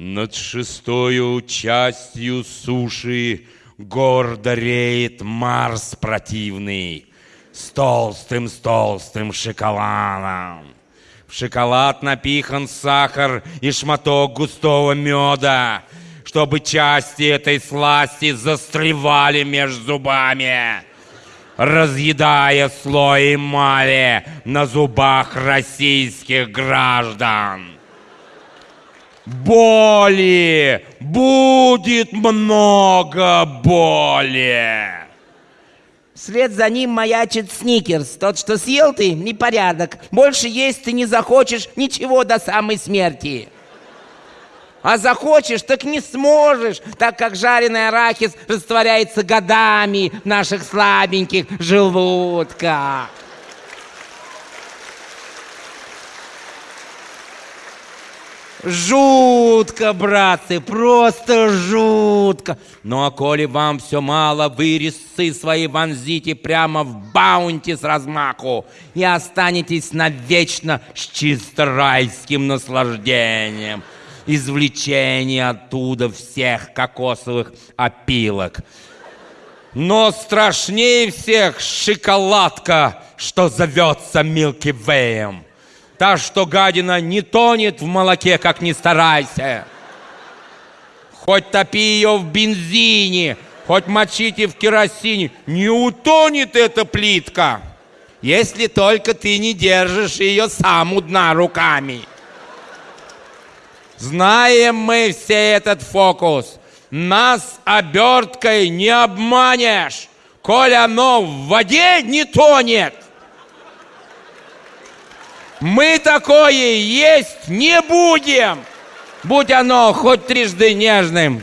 Над шестою частью суши гордо реет Марс противный с толстым, с толстым шоколадом. В шоколад напихан сахар и шматок густого меда, чтобы части этой сласти застревали между зубами, разъедая слой эмали на зубах российских граждан. Боли! Будет много боли! Вслед за ним маячит Сникерс. Тот, что съел ты, непорядок. Больше есть ты не захочешь ничего до самой смерти. А захочешь, так не сможешь, так как жареный арахис растворяется годами в наших слабеньких желудках. Жутко, братцы, просто жутко. Ну а коли вам все мало, вы резцы свои вонзите прямо в баунти с размаху и останетесь навечно с чисто райским наслаждением. Извлечение оттуда всех кокосовых опилок. Но страшнее всех шоколадка, что зовется Милки Вэем. Та, что гадина не тонет в молоке, как ни старайся. Хоть топи ее в бензине, хоть мочите в керосине, не утонет эта плитка, если только ты не держишь ее сам у дна руками. Знаем мы все этот фокус. Нас оберткой не обманешь, коль оно в воде не тонет. Мы такое есть не будем, будь оно хоть трижды нежным.